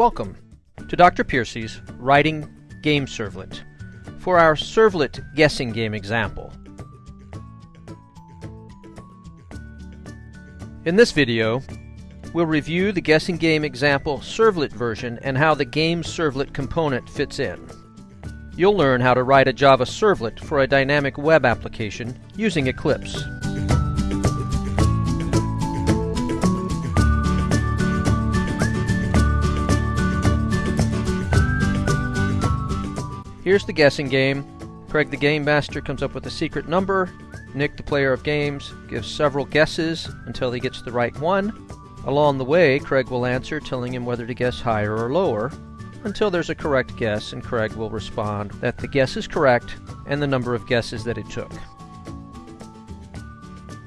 Welcome to Dr. Piercy's Writing Game Servlet for our Servlet guessing game example. In this video, we'll review the guessing game example servlet version and how the game servlet component fits in. You'll learn how to write a Java servlet for a dynamic web application using Eclipse. Here's the guessing game. Craig the Game Master comes up with a secret number. Nick, the player of games, gives several guesses until he gets the right one. Along the way, Craig will answer, telling him whether to guess higher or lower, until there's a correct guess, and Craig will respond that the guess is correct and the number of guesses that it took.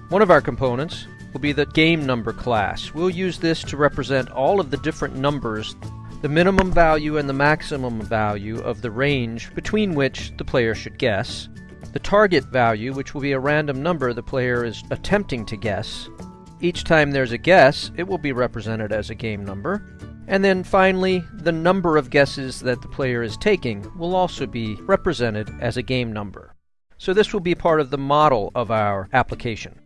One of our components will be the game number class. We'll use this to represent all of the different numbers the minimum value and the maximum value of the range between which the player should guess, the target value, which will be a random number the player is attempting to guess. Each time there's a guess, it will be represented as a game number. And then finally, the number of guesses that the player is taking will also be represented as a game number. So this will be part of the model of our application.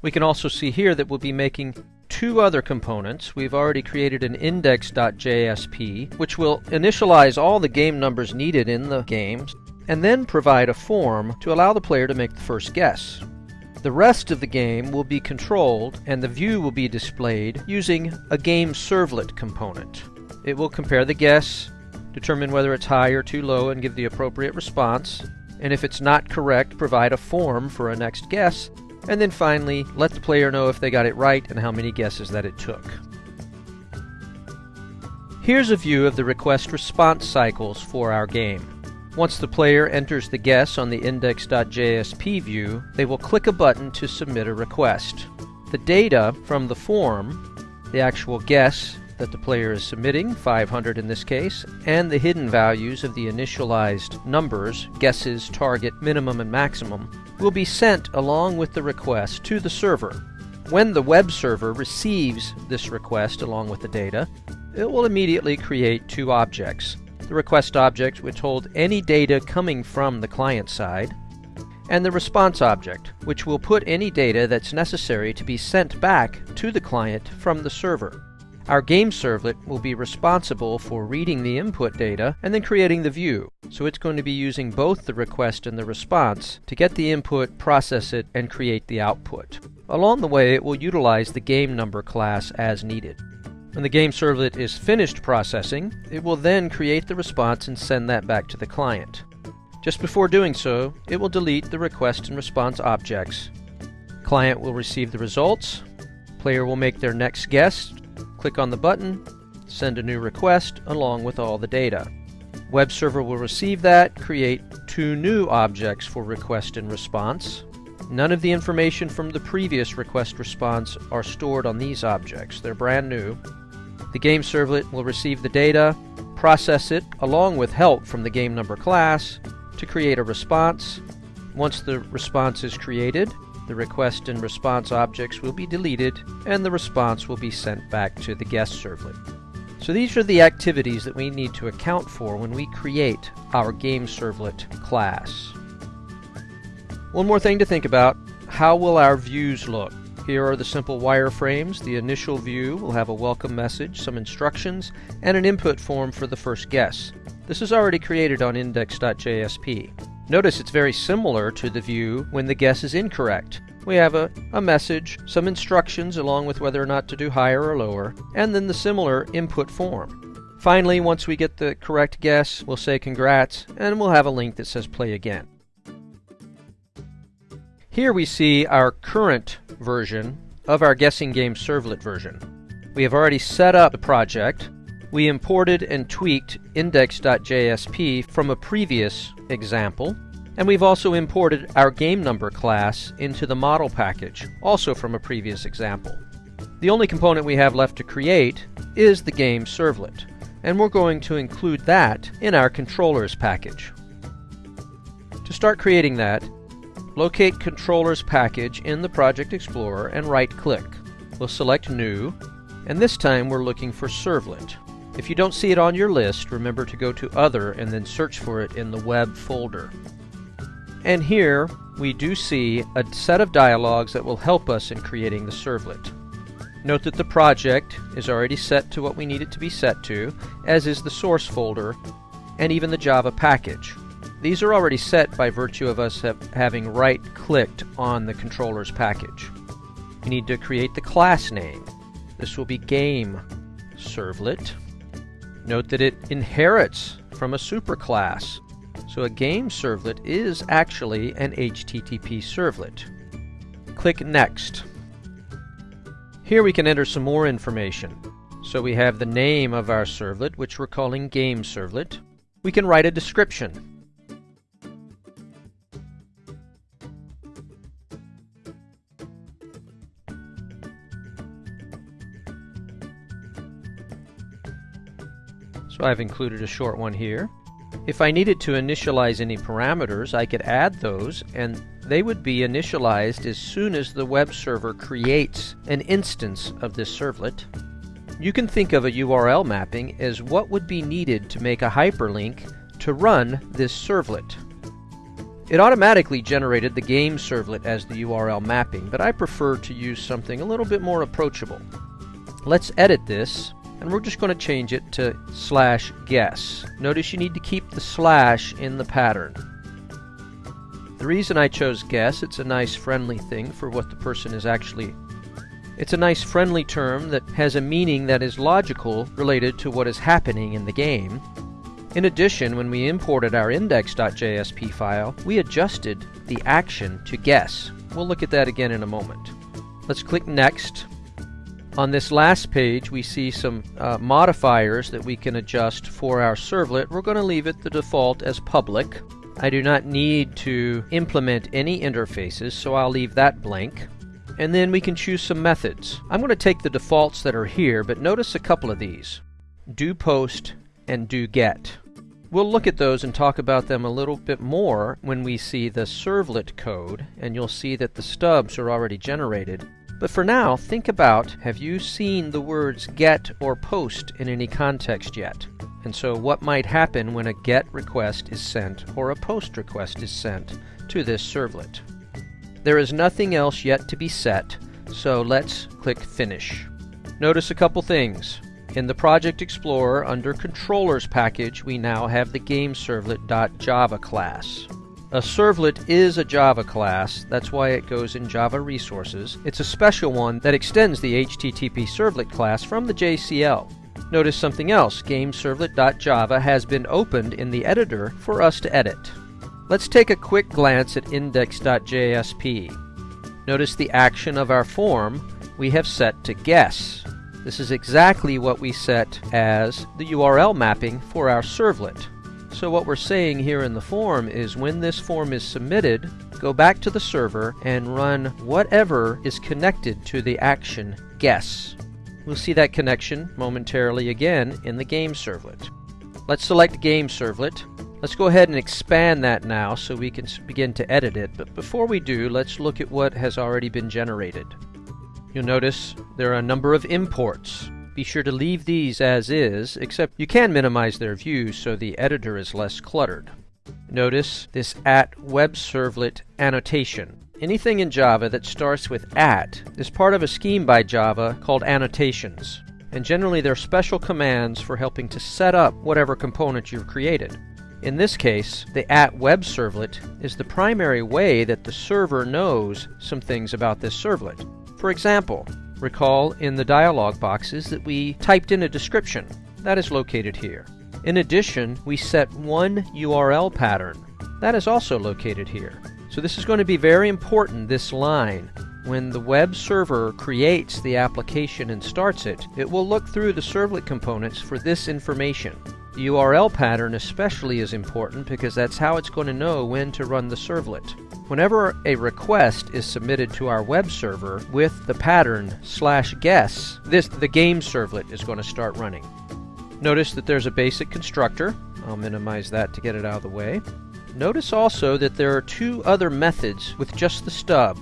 We can also see here that we'll be making two other components. We've already created an index.jsp, which will initialize all the game numbers needed in the games, and then provide a form to allow the player to make the first guess. The rest of the game will be controlled and the view will be displayed using a game servlet component. It will compare the guess, determine whether it's high or too low and give the appropriate response, and if it's not correct, provide a form for a next guess, and then finally, let the player know if they got it right and how many guesses that it took. Here's a view of the request-response cycles for our game. Once the player enters the guess on the index.jsp view, they will click a button to submit a request. The data from the form, the actual guess that the player is submitting, 500 in this case, and the hidden values of the initialized numbers, guesses, target, minimum, and maximum, will be sent along with the request to the server. When the web server receives this request along with the data, it will immediately create two objects. The request object, which holds any data coming from the client side, and the response object, which will put any data that's necessary to be sent back to the client from the server. Our game servlet will be responsible for reading the input data and then creating the view. So it's going to be using both the request and the response to get the input, process it, and create the output. Along the way, it will utilize the game number class as needed. When the game servlet is finished processing, it will then create the response and send that back to the client. Just before doing so, it will delete the request and response objects. Client will receive the results, player will make their next guess Click on the button, send a new request along with all the data. Web server will receive that, create two new objects for request and response. None of the information from the previous request response are stored on these objects. They're brand new. The game servlet will receive the data, process it along with help from the game number class to create a response. Once the response is created, the request and response objects will be deleted and the response will be sent back to the guest servlet. So these are the activities that we need to account for when we create our game servlet class. One more thing to think about, how will our views look? Here are the simple wireframes. The initial view will have a welcome message, some instructions, and an input form for the first guess. This is already created on index.jsp. Notice it's very similar to the view when the guess is incorrect. We have a, a message, some instructions along with whether or not to do higher or lower, and then the similar input form. Finally, once we get the correct guess, we'll say congrats, and we'll have a link that says play again. Here we see our current version of our guessing game servlet version. We have already set up the project. We imported and tweaked index.jsp from a previous example. And we've also imported our game number class into the model package, also from a previous example. The only component we have left to create is the game servlet, and we're going to include that in our controllers package. To start creating that, locate controllers package in the Project Explorer and right click. We'll select New, and this time we're looking for servlet. If you don't see it on your list, remember to go to Other and then search for it in the Web folder. And here we do see a set of dialogues that will help us in creating the servlet. Note that the project is already set to what we need it to be set to, as is the source folder and even the Java package. These are already set by virtue of us having right-clicked on the controller's package. We need to create the class name. This will be game servlet. Note that it inherits from a superclass. So a game servlet is actually an HTTP servlet. Click Next. Here we can enter some more information. So we have the name of our servlet, which we're calling game servlet. We can write a description. So I've included a short one here. If I needed to initialize any parameters, I could add those and they would be initialized as soon as the web server creates an instance of this servlet. You can think of a URL mapping as what would be needed to make a hyperlink to run this servlet. It automatically generated the game servlet as the URL mapping, but I prefer to use something a little bit more approachable. Let's edit this and we're just going to change it to slash guess. Notice you need to keep the slash in the pattern. The reason I chose guess, it's a nice friendly thing for what the person is actually it's a nice friendly term that has a meaning that is logical related to what is happening in the game. In addition, when we imported our index.jsp file, we adjusted the action to guess. We'll look at that again in a moment. Let's click Next on this last page, we see some uh, modifiers that we can adjust for our servlet. We're going to leave it the default as public. I do not need to implement any interfaces, so I'll leave that blank. And then we can choose some methods. I'm going to take the defaults that are here, but notice a couple of these. Do post and do get. We'll look at those and talk about them a little bit more when we see the servlet code, and you'll see that the stubs are already generated. But for now, think about have you seen the words get or post in any context yet? And so, what might happen when a get request is sent or a post request is sent to this servlet? There is nothing else yet to be set, so let's click Finish. Notice a couple things. In the Project Explorer, under Controllers package, we now have the GameServlet.java class. A servlet is a Java class, that's why it goes in Java Resources. It's a special one that extends the HTTP servlet class from the JCL. Notice something else, GameServlet.java has been opened in the editor for us to edit. Let's take a quick glance at index.jsp. Notice the action of our form we have set to guess. This is exactly what we set as the URL mapping for our servlet. So what we're saying here in the form is when this form is submitted, go back to the server and run whatever is connected to the action guess. We'll see that connection momentarily again in the game servlet. Let's select game servlet. Let's go ahead and expand that now so we can begin to edit it. But before we do, let's look at what has already been generated. You'll notice there are a number of imports. Be sure to leave these as is, except you can minimize their view so the editor is less cluttered. Notice this at web servlet annotation. Anything in Java that starts with at is part of a scheme by Java called annotations. And generally they're special commands for helping to set up whatever component you've created. In this case, the at web servlet is the primary way that the server knows some things about this servlet. For example, Recall in the dialog boxes that we typed in a description. That is located here. In addition, we set one URL pattern. That is also located here. So this is going to be very important, this line. When the web server creates the application and starts it, it will look through the servlet components for this information. URL pattern especially is important because that's how it's going to know when to run the servlet. Whenever a request is submitted to our web server with the pattern slash guess, this the game servlet is going to start running. Notice that there's a basic constructor. I'll minimize that to get it out of the way. Notice also that there are two other methods with just the stub,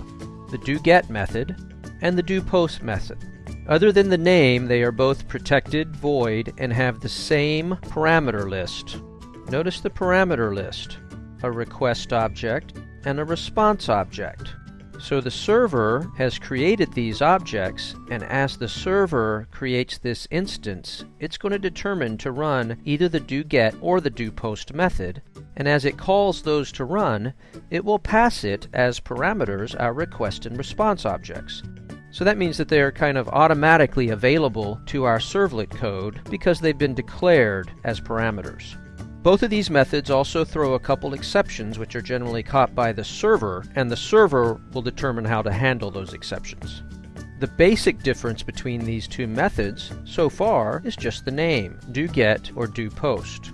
the doGet method and the doPost method. Other than the name, they are both protected, void, and have the same parameter list. Notice the parameter list, a request object and a response object. So the server has created these objects, and as the server creates this instance, it's going to determine to run either the doGet or the doPost method, and as it calls those to run, it will pass it as parameters our request and response objects. So that means that they are kind of automatically available to our servlet code because they've been declared as parameters. Both of these methods also throw a couple exceptions which are generally caught by the server, and the server will determine how to handle those exceptions. The basic difference between these two methods, so far, is just the name, doGet or doPost.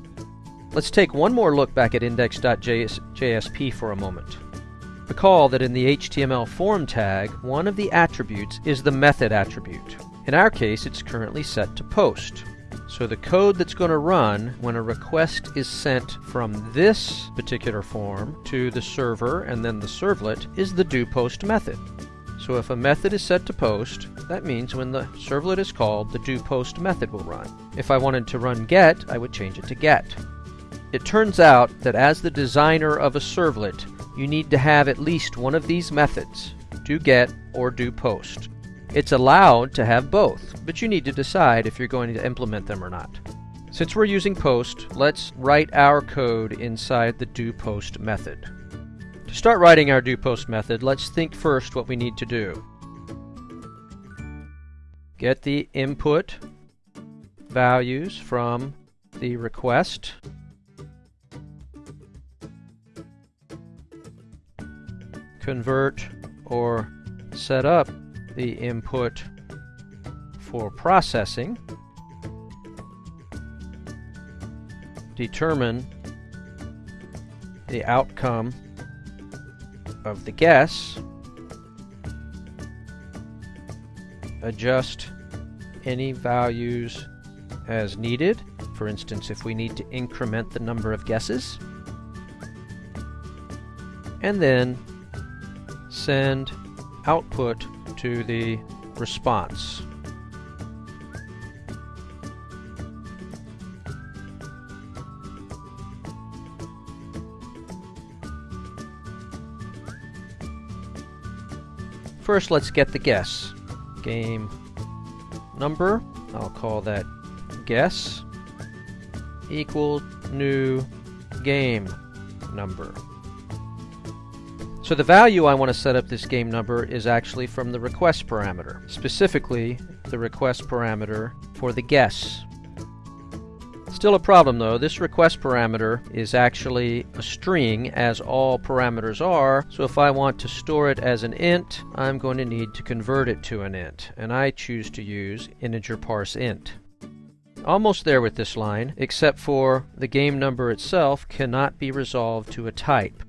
Let's take one more look back at index.jsp for a moment. Recall that in the HTML form tag, one of the attributes is the method attribute. In our case, it's currently set to post. So the code that's going to run when a request is sent from this particular form to the server and then the servlet is the doPost method. So if a method is set to post, that means when the servlet is called, the doPost method will run. If I wanted to run get, I would change it to get. It turns out that as the designer of a servlet, you need to have at least one of these methods, do get or do post. It's allowed to have both, but you need to decide if you're going to implement them or not. Since we're using post, let's write our code inside the do post method. To start writing our do post method, let's think first what we need to do. Get the input values from the request. Convert or set up the input for processing, determine the outcome of the guess, adjust any values as needed. For instance, if we need to increment the number of guesses, and then send output to the response. First, let's get the guess. Game number, I'll call that guess, equal new game number. So the value I want to set up this game number is actually from the request parameter, specifically the request parameter for the guess. Still a problem though, this request parameter is actually a string as all parameters are, so if I want to store it as an int, I'm going to need to convert it to an int, and I choose to use integer parse int. Almost there with this line, except for the game number itself cannot be resolved to a type.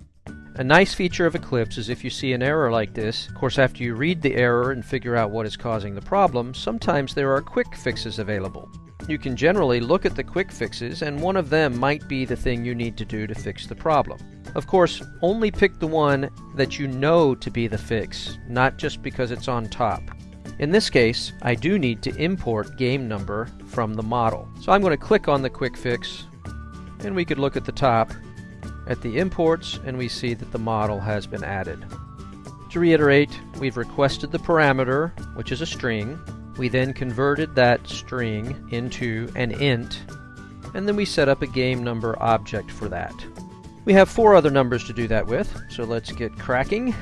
A nice feature of Eclipse is if you see an error like this, of course after you read the error and figure out what is causing the problem, sometimes there are quick fixes available. You can generally look at the quick fixes and one of them might be the thing you need to do to fix the problem. Of course, only pick the one that you know to be the fix, not just because it's on top. In this case, I do need to import game number from the model. So I'm going to click on the quick fix and we could look at the top at the imports and we see that the model has been added. To reiterate, we've requested the parameter, which is a string. We then converted that string into an int, and then we set up a game number object for that. We have four other numbers to do that with, so let's get cracking.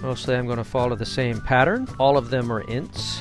Mostly I'm going to follow the same pattern. All of them are ints.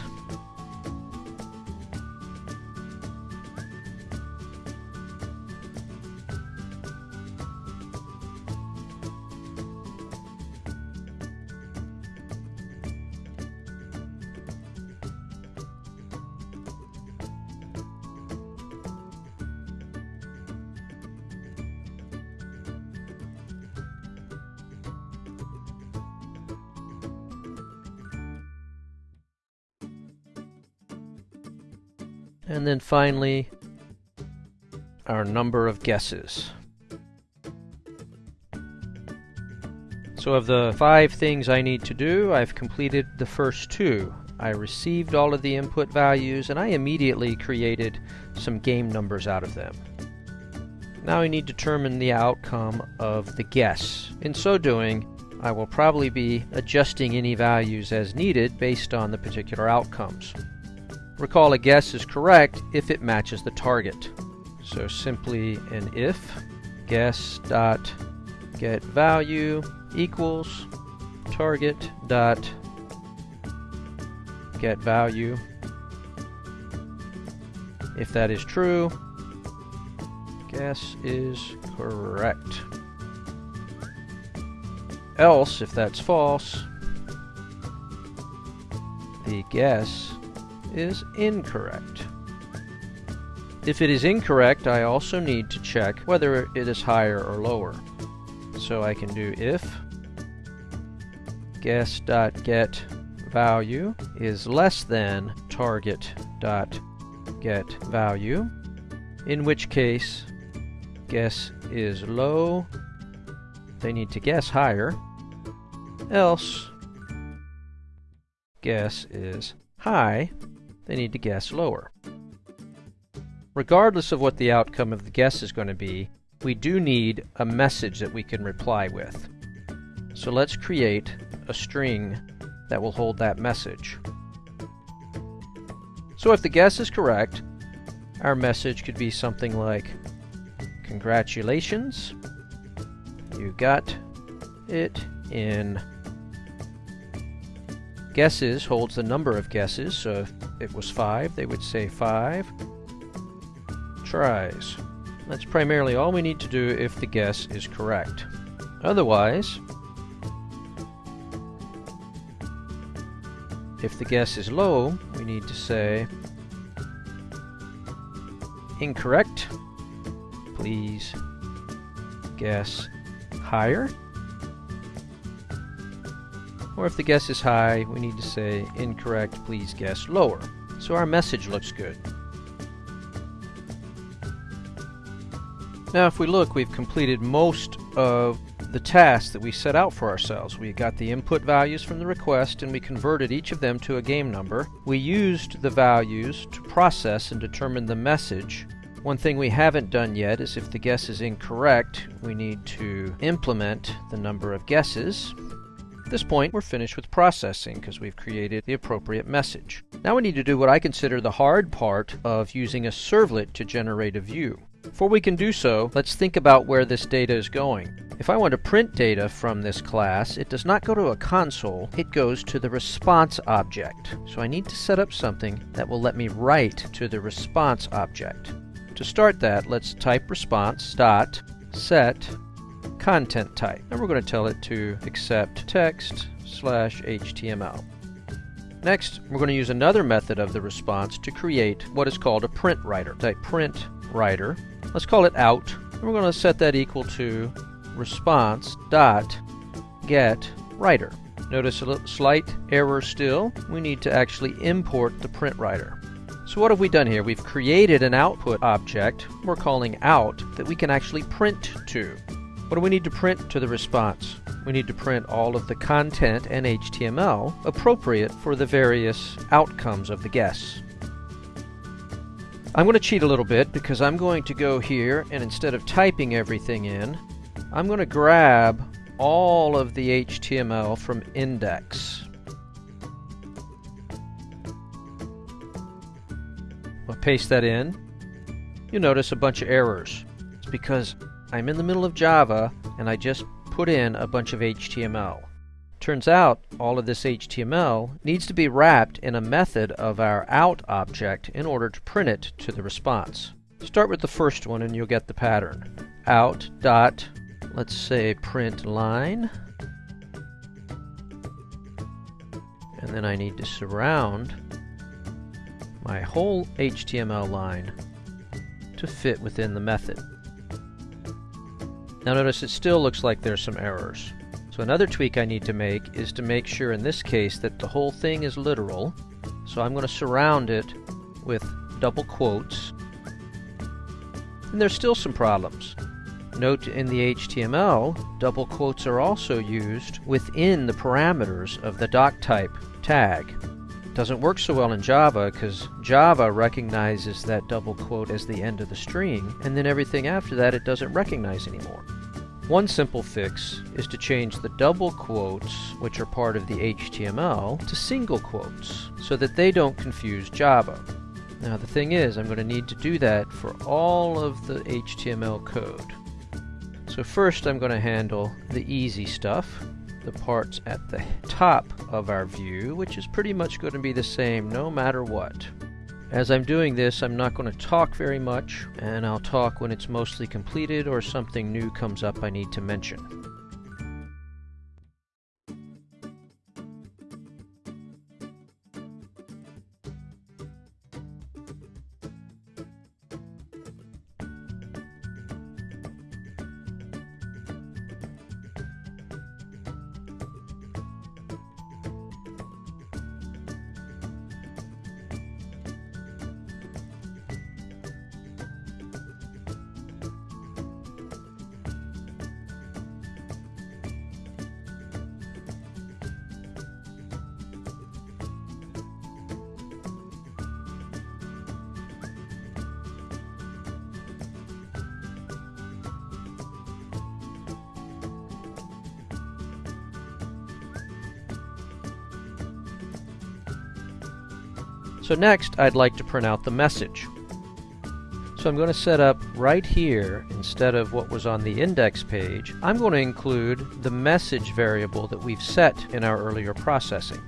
And then finally, our number of guesses. So of the five things I need to do, I've completed the first two. I received all of the input values and I immediately created some game numbers out of them. Now I need to determine the outcome of the guess. In so doing, I will probably be adjusting any values as needed based on the particular outcomes. Recall a guess is correct if it matches the target. So simply an if guess dot get value equals target dot get value. If that is true, guess is correct. Else, if that's false, the guess is incorrect. If it is incorrect, I also need to check whether it is higher or lower. So I can do if guess.get value is less than target.get value, in which case guess is low, they need to guess higher, else guess is high, they need to guess lower. Regardless of what the outcome of the guess is going to be, we do need a message that we can reply with. So let's create a string that will hold that message. So if the guess is correct, our message could be something like, Congratulations, you got it in guesses holds the number of guesses, so if it was 5, they would say 5 tries. That's primarily all we need to do if the guess is correct. Otherwise, if the guess is low, we need to say incorrect. Please guess higher. Or if the guess is high, we need to say incorrect, please guess lower. So our message looks good. Now if we look, we've completed most of the tasks that we set out for ourselves. We got the input values from the request and we converted each of them to a game number. We used the values to process and determine the message. One thing we haven't done yet is if the guess is incorrect, we need to implement the number of guesses. At this point, we're finished with processing because we've created the appropriate message. Now we need to do what I consider the hard part of using a servlet to generate a view. Before we can do so, let's think about where this data is going. If I want to print data from this class, it does not go to a console, it goes to the response object. So I need to set up something that will let me write to the response object. To start that, let's type response dot set content type. And we're going to tell it to accept text slash HTML. Next, we're going to use another method of the response to create what is called a print writer. Type print writer Let's call it out. And we're going to set that equal to response dot get writer. Notice a slight error still. We need to actually import the print writer. So what have we done here? We've created an output object we're calling out that we can actually print to. What do we need to print to the response? We need to print all of the content and HTML appropriate for the various outcomes of the guess. I'm going to cheat a little bit because I'm going to go here and instead of typing everything in, I'm going to grab all of the HTML from index. I'll paste that in. You'll notice a bunch of errors. It's because I'm in the middle of Java and I just put in a bunch of HTML. Turns out all of this HTML needs to be wrapped in a method of our out object in order to print it to the response. Start with the first one and you'll get the pattern. Out dot, let's say print line. And then I need to surround my whole HTML line to fit within the method. Now notice it still looks like there's some errors. So another tweak I need to make is to make sure in this case that the whole thing is literal. So I'm going to surround it with double quotes. And there's still some problems. Note in the HTML, double quotes are also used within the parameters of the doctype tag. Doesn't work so well in Java because Java recognizes that double quote as the end of the string, and then everything after that it doesn't recognize anymore. One simple fix is to change the double quotes, which are part of the HTML, to single quotes, so that they don't confuse Java. Now the thing is, I'm going to need to do that for all of the HTML code. So first I'm going to handle the easy stuff, the parts at the top of our view, which is pretty much going to be the same no matter what. As I'm doing this, I'm not going to talk very much, and I'll talk when it's mostly completed or something new comes up I need to mention. So next, I'd like to print out the message. So I'm going to set up right here, instead of what was on the index page, I'm going to include the message variable that we've set in our earlier processing.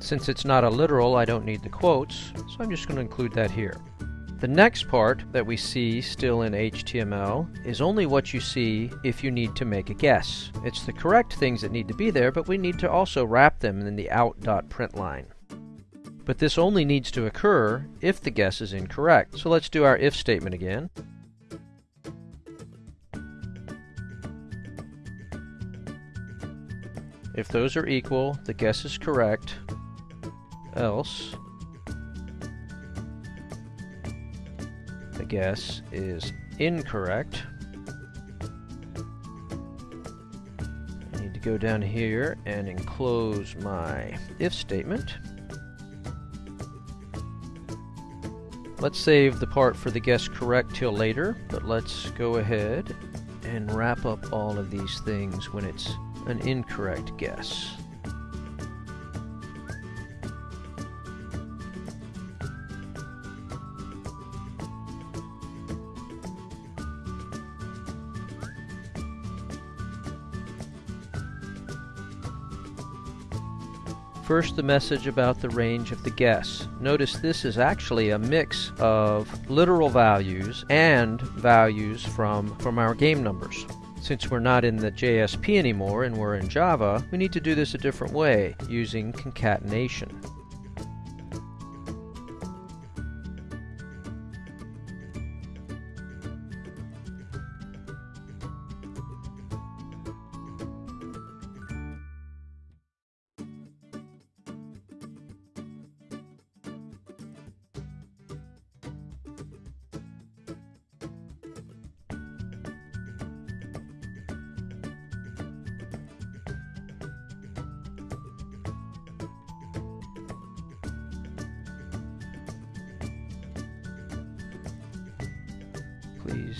Since it's not a literal, I don't need the quotes, so I'm just going to include that here. The next part that we see still in HTML is only what you see if you need to make a guess. It's the correct things that need to be there, but we need to also wrap them in the out.print line. But this only needs to occur if the guess is incorrect. So let's do our if statement again. If those are equal, the guess is correct, else guess is incorrect. I need to go down here and enclose my if statement. Let's save the part for the guess correct till later, but let's go ahead and wrap up all of these things when it's an incorrect guess. First, the message about the range of the guess. Notice this is actually a mix of literal values and values from, from our game numbers. Since we're not in the JSP anymore and we're in Java, we need to do this a different way, using concatenation.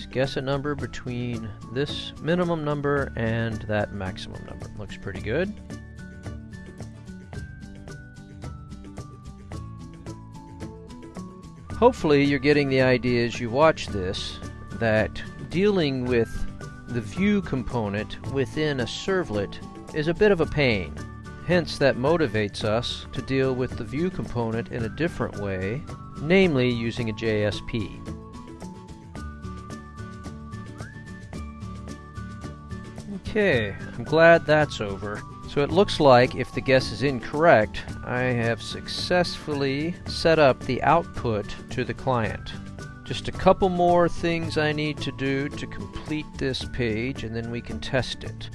Guess a number between this minimum number and that maximum number. Looks pretty good. Hopefully you're getting the idea as you watch this that dealing with the view component within a servlet is a bit of a pain. Hence that motivates us to deal with the view component in a different way, namely using a JSP. Okay, I'm glad that's over. So it looks like if the guess is incorrect, I have successfully set up the output to the client. Just a couple more things I need to do to complete this page and then we can test it.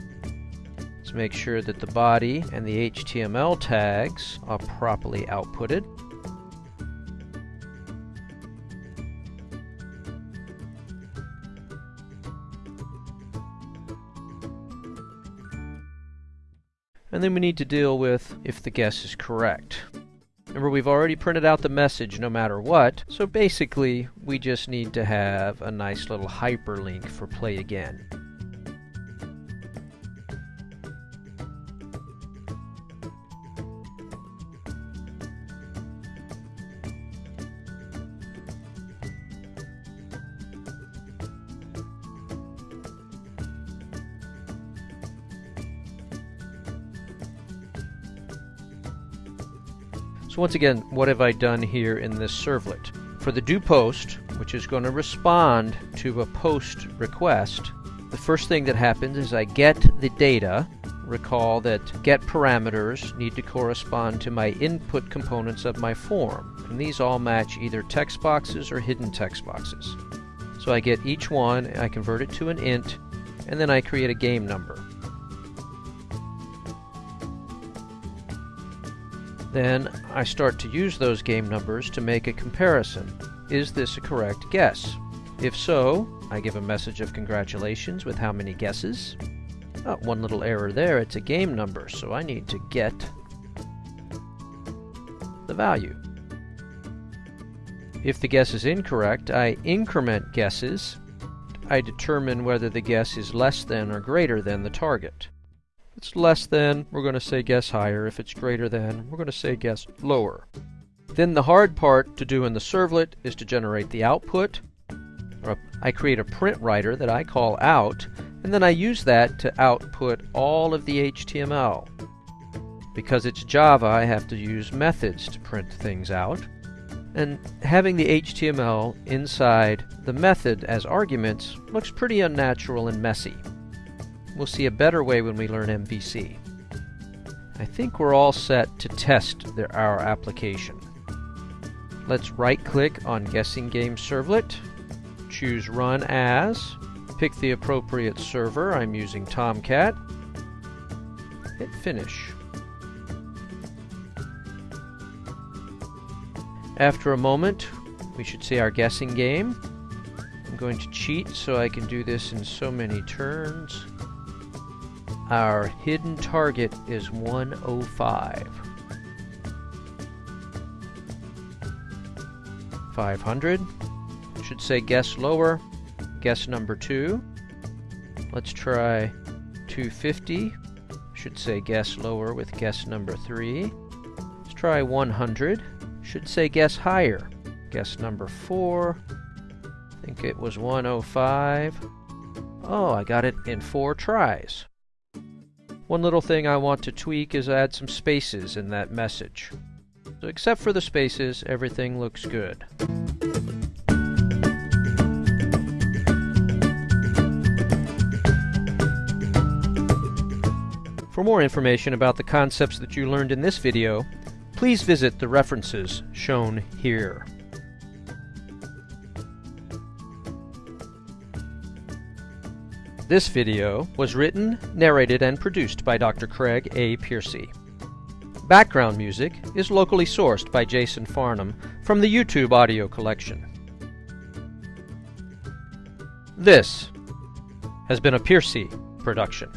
Let's make sure that the body and the HTML tags are properly outputted. And then we need to deal with if the guess is correct. Remember, we've already printed out the message no matter what, so basically we just need to have a nice little hyperlink for play again. Once again, what have I done here in this servlet? For the do post, which is going to respond to a post request, the first thing that happens is I get the data. Recall that get parameters need to correspond to my input components of my form, and these all match either text boxes or hidden text boxes. So I get each one, I convert it to an int, and then I create a game number. Then I start to use those game numbers to make a comparison. Is this a correct guess? If so, I give a message of congratulations with how many guesses. Oh, one little error there, it's a game number, so I need to get the value. If the guess is incorrect, I increment guesses. I determine whether the guess is less than or greater than the target it's less than, we're going to say guess higher. If it's greater than, we're going to say guess lower. Then the hard part to do in the servlet is to generate the output. I create a print writer that I call out, and then I use that to output all of the HTML. Because it's Java, I have to use methods to print things out. And having the HTML inside the method as arguments looks pretty unnatural and messy. We'll see a better way when we learn MVC. I think we're all set to test our application. Let's right-click on Guessing Game Servlet, choose Run As, pick the appropriate server, I'm using Tomcat, hit Finish. After a moment, we should see our guessing game. I'm going to cheat so I can do this in so many turns. Our hidden target is 105. 500. Should say guess lower. Guess number 2. Let's try 250. Should say guess lower with guess number 3. Let's try 100. Should say guess higher. Guess number 4. I think it was 105. Oh, I got it in four tries. One little thing I want to tweak is add some spaces in that message. So except for the spaces, everything looks good. For more information about the concepts that you learned in this video, please visit the references shown here. This video was written, narrated, and produced by Dr. Craig A. Piercy. Background music is locally sourced by Jason Farnham from the YouTube audio collection. This has been a Piercy production.